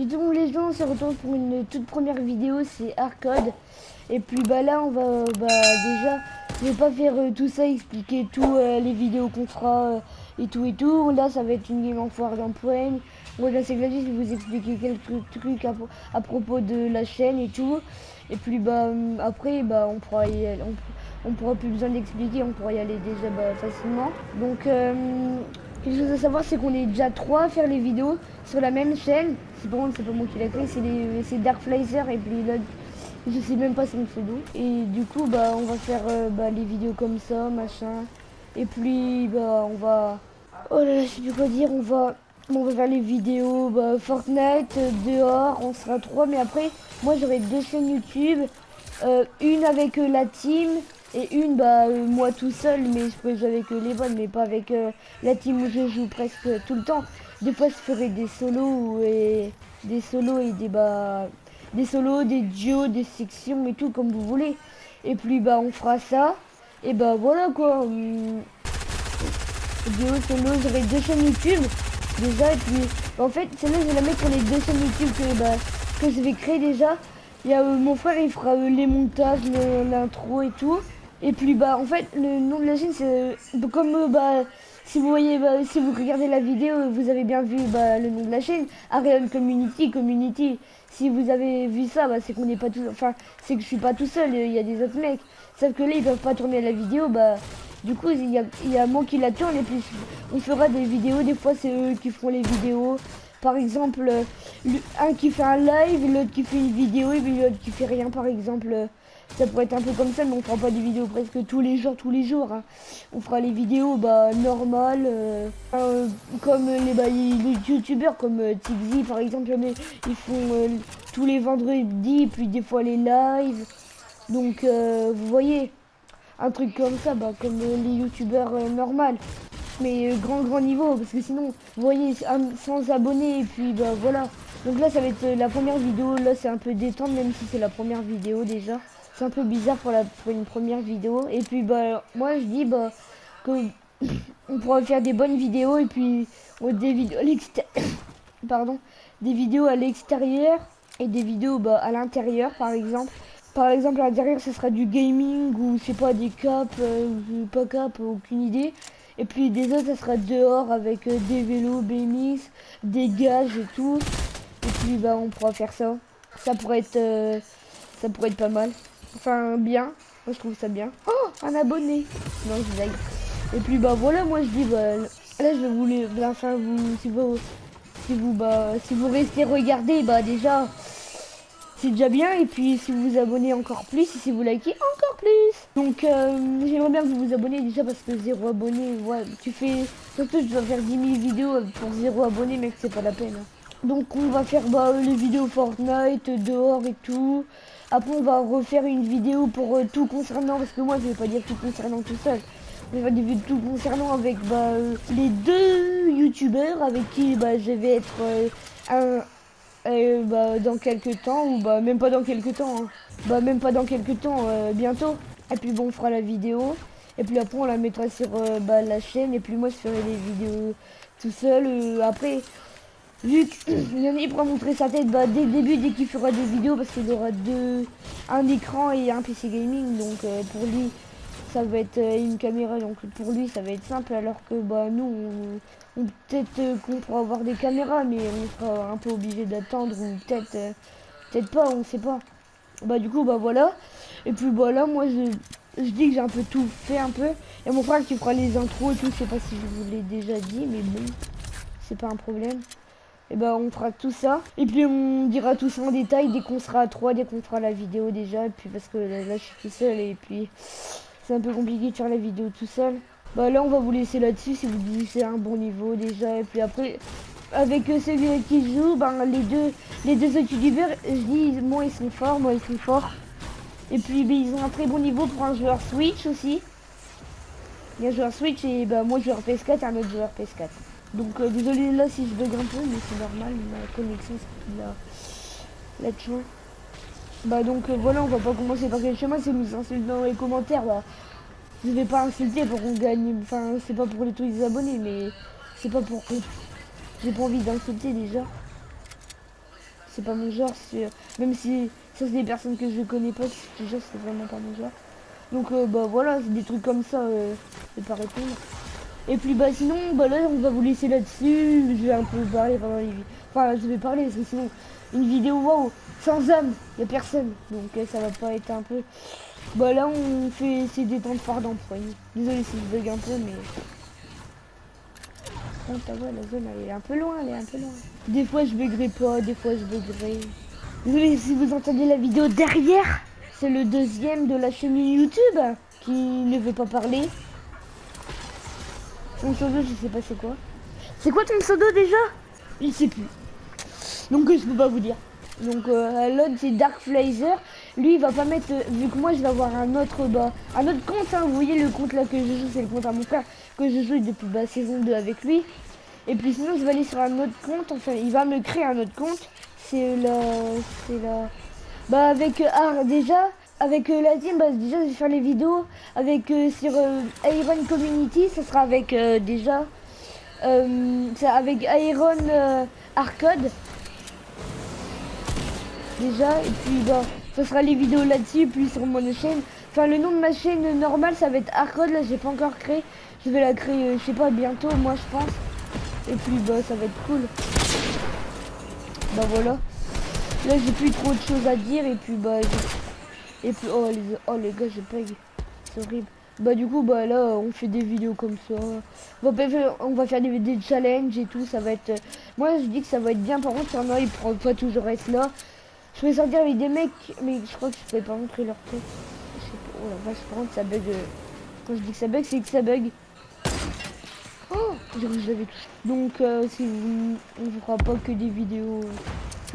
Et donc les gens, on se retrouve pour une toute première vidéo, c'est Arcode. Et puis bah là, on va bah déjà, je vais pas faire euh, tout ça, expliquer tout euh, les vidéos qu'on fera euh, et tout et tout. Là, ça va être une game en foire d'un poème. Moi, là, c'est Gladys, je vais vous expliquer quelques trucs à, propos de la chaîne et tout. Et puis bah après, bah on pourra y aller, on, pourra plus besoin d'expliquer, on pourra y aller déjà bah, facilement. Donc Quelque chose à savoir, c'est qu'on est déjà trois à faire les vidéos sur la même chaîne. C'est bon, c'est pas moi qui l'ai créé, c'est Dark et puis là, je sais même pas son pseudo. Et du coup, bah, on va faire euh, bah, les vidéos comme ça, machin. Et puis, bah, on va... Oh là là, je sais plus quoi dire, on va... On va faire les vidéos bah, Fortnite, dehors, on sera trois. Mais après, moi, j'aurai deux chaînes YouTube. Euh, une avec euh, la team et une, bah, euh, moi tout seul, mais je peux jouer avec euh, les bonnes, mais pas avec euh, la team où je joue presque tout le temps. Des fois, je ferai des solos et des solos et des, bah, des solos, des duos, des sections et tout, comme vous voulez. Et puis, bah, on fera ça. Et bah, voilà quoi. Hum, duo, solo, j'aurai deux chaînes YouTube déjà. Et puis, en fait, celle-là, je vais la mettre sur les deux chaînes YouTube que, bah, que je vais créer déjà. Il y a mon frère, il fera les montages, l'intro et tout. Et puis bah en fait le nom de la chaîne c'est euh, comme euh, bah si vous voyez bah, si vous regardez la vidéo vous avez bien vu bah, le nom de la chaîne Ariane Community Community. Si vous avez vu ça bah, c'est qu'on n'est pas tout enfin c'est que je suis pas tout seul il y a des autres mecs. Sauf que là ils peuvent pas tourner la vidéo bah du coup il y a, y a moi qui la tourne et puis on fera des vidéos. Des fois c'est eux qui feront les vidéos. Par exemple euh, un qui fait un live l'autre qui fait une vidéo et puis l'autre qui fait rien par exemple ça pourrait être un peu comme ça, mais on fera pas des vidéos presque tous les jours, tous les jours. Hein. On fera les vidéos bah, normales, euh, euh, comme les, bah, les youtubeurs, comme euh, par exemple, ils font euh, tous les vendredis, puis des fois les lives. Donc, vous voyez, un truc comme ça, bah, comme les youtubeurs normales. Mais grand, grand niveau, parce que sinon, vous voyez, sans abonnés, et puis bah voilà. Donc là, ça va être la première vidéo. Là, c'est un peu détente, même si c'est la première vidéo déjà c'est un peu bizarre pour, la, pour une première vidéo. Et puis bah moi je dis bah que on pourra faire des bonnes vidéos et puis des vidéos pardon des vidéos à l'extérieur et des vidéos bah, à l'intérieur par exemple. Par exemple à l'intérieur ce sera du gaming ou c'est pas des caps euh, pas cap aucune idée. Et puis des autres ça sera dehors avec euh, des vélos BMX, des gages et tout. Et puis bah on pourra faire ça. Ça pourrait être euh, ça pourrait être pas mal. Enfin, bien. Moi, je trouve ça bien. Oh, un abonné. Non, je Et puis, bah, voilà, moi, je dis, bah, là, je vous les... Enfin, vous, si vous... Si vous, bah, si vous restez regarder, bah, déjà, c'est déjà bien. Et puis, si vous vous abonnez encore plus, et si vous likez encore plus. Donc, euh, j'aimerais bien que vous vous abonnez déjà parce que zéro abonné, ouais, tu fais... Surtout, je dois faire 10 000 vidéos pour zéro abonné, mec, c'est pas la peine. Donc, on va faire, bah, les vidéos Fortnite, dehors et tout. Après, on va refaire une vidéo pour euh, tout concernant, parce que moi, je vais pas dire tout concernant tout seul. On va dire tout concernant avec bah, euh, les deux youtubeurs avec qui bah, je vais être euh, un, bah, dans quelques temps, ou bah, même pas dans quelques temps. Hein. Bah, même pas dans quelques temps, bientôt. Et puis, bon, on fera la vidéo. Et puis après, on la mettra sur bah, la chaîne. Et puis, moi, je ferai les vidéos tout seul. après, Vu qu'il y en a, il pourra montrer sa tête? Bah, dès le début, dès qu'il fera des vidéos, parce qu'il aura deux, un écran et un PC gaming. Donc euh, pour lui, ça va être euh, une caméra. Donc pour lui, ça va être simple. Alors que bah nous, on, peut-être euh, qu'on pourra avoir des caméras, mais on sera un peu obligé d'attendre ou peut-être, peut-être pas, on sait pas. Bah du coup, bah voilà. Et puis voilà, moi je, je dis que j'ai un peu tout fait un peu. Et mon frère qui fera les intros et tout. Je sais pas si je vous l'ai déjà dit, mais bon, c'est pas un problème et ben on fera tout ça. Et puis on dira tout ça en détail dès qu'on sera à 3, dès qu'on fera la vidéo déjà. Et puis parce que là, je suis tout seul et puis c'est un peu compliqué de faire la vidéo tout seul. Bah là on va vous laisser là-dessus si vous dites c'est un bon niveau déjà. Et puis après avec celui qui joue, ben les deux les deux je dis moi ils sont forts, moi ils sont forts. Et puis ben, ils ont un très bon niveau pour un joueur Switch aussi. Il y a un joueur Switch et ben moi joueur PS4 et un autre joueur PS4. Donc euh, désolé là si je bug un peu, mais c'est normal, ma connexion c'est la, chemin. Bah donc euh, voilà, on va pas commencer par quel chemin, c'est nous insulter dans les commentaires. Bah, je vais pas insulter pour qu'on gagne, enfin c'est pas pour les tous les abonnés, mais c'est pas pour j'ai pas envie d'insulter déjà. c'est pas mon genre. Même si ça c'est des personnes que je connais pas, déjà c'est vraiment pas mon genre. Donc euh, bah voilà, c'est des trucs comme ça, je pas répondre. Et puis bah sinon, bah là on va vous laisser là-dessus. Je vais un peu parler pendant les Enfin je vais parler parce que sinon une vidéo waouh sans âme, y a personne. Donc euh, ça va pas être un peu. Bah là on fait ces détentes fort d'empoigne. Désolé si je bug un peu mais. Oh, t'as vu la zone elle est un peu loin, elle est un peu loin. Des fois je buggerai pas, des fois je buggerai. Désolé si vous entendez la vidéo derrière. C'est le deuxième de la chaîne YouTube qui ne veut pas parler. Ton pseudo, je sais pas c'est quoi. C'est quoi ton pseudo déjà? Il sait plus. Donc je peux pas vous dire. Donc euh, l'autre c'est Dark Flazer. Lui il va pas mettre. vu que moi je vais avoir un autre bah, un autre compte. Hein. vous voyez le compte là que je joue, c'est le compte à mon frère que je joue depuis bah, saison 2 avec lui. Et puis sinon je vais aller sur un autre compte. Enfin il va me créer un autre compte. C'est là. C'est là. Bah avec ah, déjà avec euh, la team bah, déjà je vais faire les vidéos. Avec euh, sur Iron Community ça sera avec déjà avec Iron Arcade déjà et puis bah ça sera les vidéos là-dessus puis sur mon chaîne. Enfin le nom de ma chaîne normale ça va être Arcade là j'ai pas encore créé. Je vais la créer je sais pas bientôt moi je pense. Et puis bah ça va être cool. Bah voilà. Là, j'ai plus trop de choses à dire et puis bah et puis oh les oh les gars, j'ai pas c'est horrible. Bah du coup bah là on fait des vidéos comme ça. On va faire, on va faire des, challenges et tout, ça va être moi je dis que ça va être bien par contre, il y en a ils pourront pas toujours être là. Je vais sortir avec des mecs mais je crois que je peux pas montrer leur tête. Je sais pas, oh la vache par contre ça bug. Euh, quand je dis que ça bug, c'est que ça bug. Oh, je l'avais. Donc euh, si vous, on fera pas que des vidéos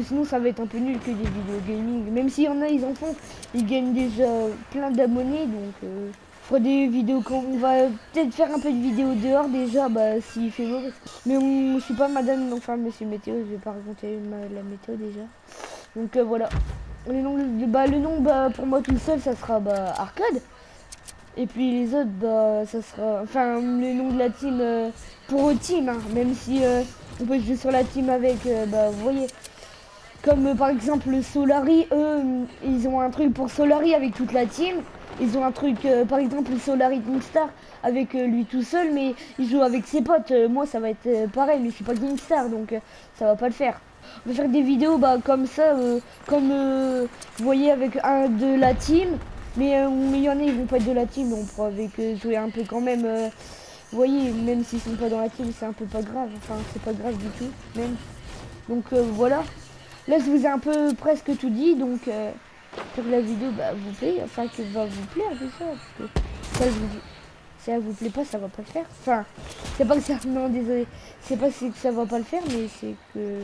sinon ça va être un peu nul que des vidéos gaming. Même s'il y en a, ils en font, ils gagnent déjà plein d'abonnés. Donc euh, fera des vidéos quand on va peut-être faire un peu de vidéos dehors déjà, bah s'il fait beau. Mais on, je suis pas madame, enfin monsieur météo, je vais pas raconter la météo déjà. Donc euh, voilà. Le nom, bah, le nom bah, pour moi tout seul ça sera bah, arcade. Et puis les autres bah ça sera. Enfin le nom de la team euh, pour team, hein, même si euh, on peut jouer sur la team avec bah vous voyez comme euh, par exemple Solari, eux, ils ont un truc pour Solari avec toute la team. Ils ont un truc, euh, par exemple, Solari Kingstar avec euh, lui tout seul, mais il joue avec ses potes. moi, ça va être pareil, mais je suis pas Kingstar, donc ça va pas le faire. On va faire des vidéos bah, comme ça, comme vous voyez avec un de la team. Mais il y en a, ils vont pas être de la team, on pourra avec jouer un peu quand même. vous voyez, même s'ils sont pas dans la team, c'est un peu pas grave. Enfin, c'est pas grave du tout, même. Donc voilà. Là, je vous ai un peu presque tout dit, donc euh, la vidéo bah, vous plaît, enfin que va vous plaire déjà, parce que ça, vous si elle vous plaît pas, ça va pas le faire. Enfin, c'est pas que ça, non, désolé, c'est pas que ça va pas le faire, mais c'est que,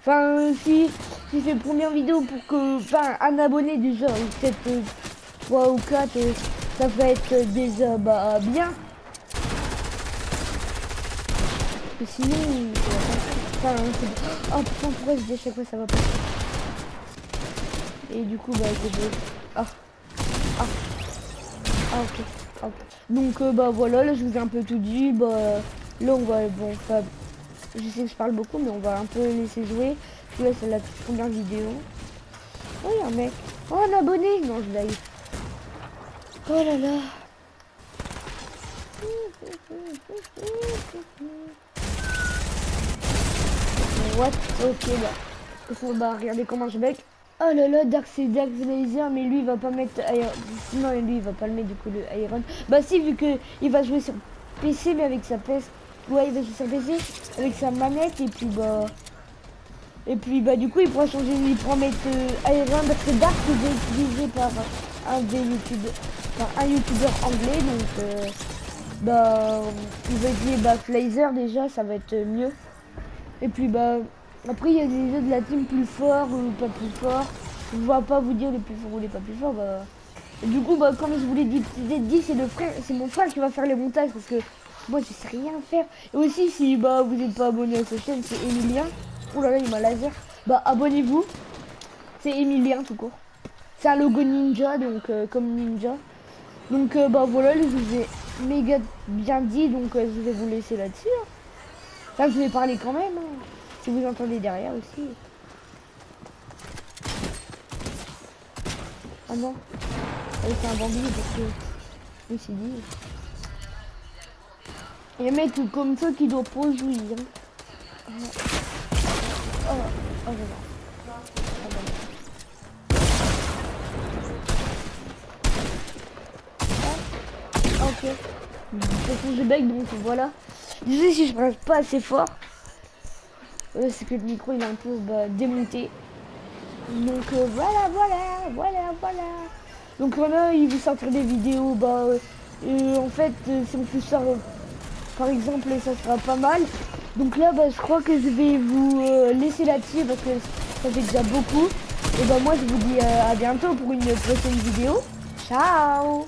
enfin, si, si c'est première vidéo pour que, enfin, un abonné déjà, peut-être 3 ou 4, euh, ça va être déjà, bah, bien. Sinon, Enfin, oh putain, pourquoi je dis à chaque fois ça va pas Et du coup, bah, je... Ah. Ah. Ah, ok. Ah, Donc, euh, bah, voilà, là, je vous ai un peu tout dit. Bah, là, on va... Bon, enfin... Je sais que je parle beaucoup, mais on va un peu laisser jouer. Là, c'est la toute première vidéo. Oh, un mec. Oh, un abonné Non, je l'ai. Oh là là. What Ok, bah. bah, regardez comment je bec. Oh là là, Dark c'est Dark Laser, mais lui il va pas mettre Iron. Sinon, lui il va pas le mettre du coup le Iron. Bah, si, vu que il va jouer sur PC, mais avec sa PS. Ouais, il va jouer sur PC avec sa manette, et puis bah. Et puis bah, du coup, il pourra changer, il pourra mettre euh, Iron parce que Dark est utilisé par un des youtubeurs, par un youtubeur anglais, donc. Euh, bah, il va utiliser bah, déjà, ça va être mieux. Et puis bah après il y a des jeux de la team plus fort ou pas plus fort. Je ne vais pas vous dire les plus forts ou les pas plus forts. Bah. du coup bah comme je vous l'ai dit, dit c'est le frère, c'est mon frère qui va faire les montages parce que moi je sais rien faire. Et aussi si bah vous n'êtes pas abonné à sa chaîne, c'est Emilien. Oh là là il m'a laser. Bah abonnez-vous. C'est Emilien tout court. C'est un logo ninja donc euh, comme ninja. Donc euh, bah voilà, je vous ai méga bien dit donc euh, je vais vous laisser là-dessus. Hein. Là, je vais parler quand même. Hein. Si vous entendez derrière aussi. Ah non. Ah, c'est un bandit parce que je me dit. Il y a un mec comme ça qui doit pas jouir. Hein. Ah. Oh, oh, oh, oh, Ok. Bec donc voilà. Désolé si je reste pas assez fort. Euh, c'est que le micro il est un peu bah, démonté. Donc euh, voilà, voilà, voilà, voilà. Donc voilà, il veut sortir des vidéos. Bah, euh, en fait, si on fait ça, par exemple, ça sera pas mal. Donc là, bah, je crois que je vais vous laisser là-dessus parce que ça fait déjà beaucoup. Et bah moi, je vous dis à bientôt pour une prochaine vidéo. Ciao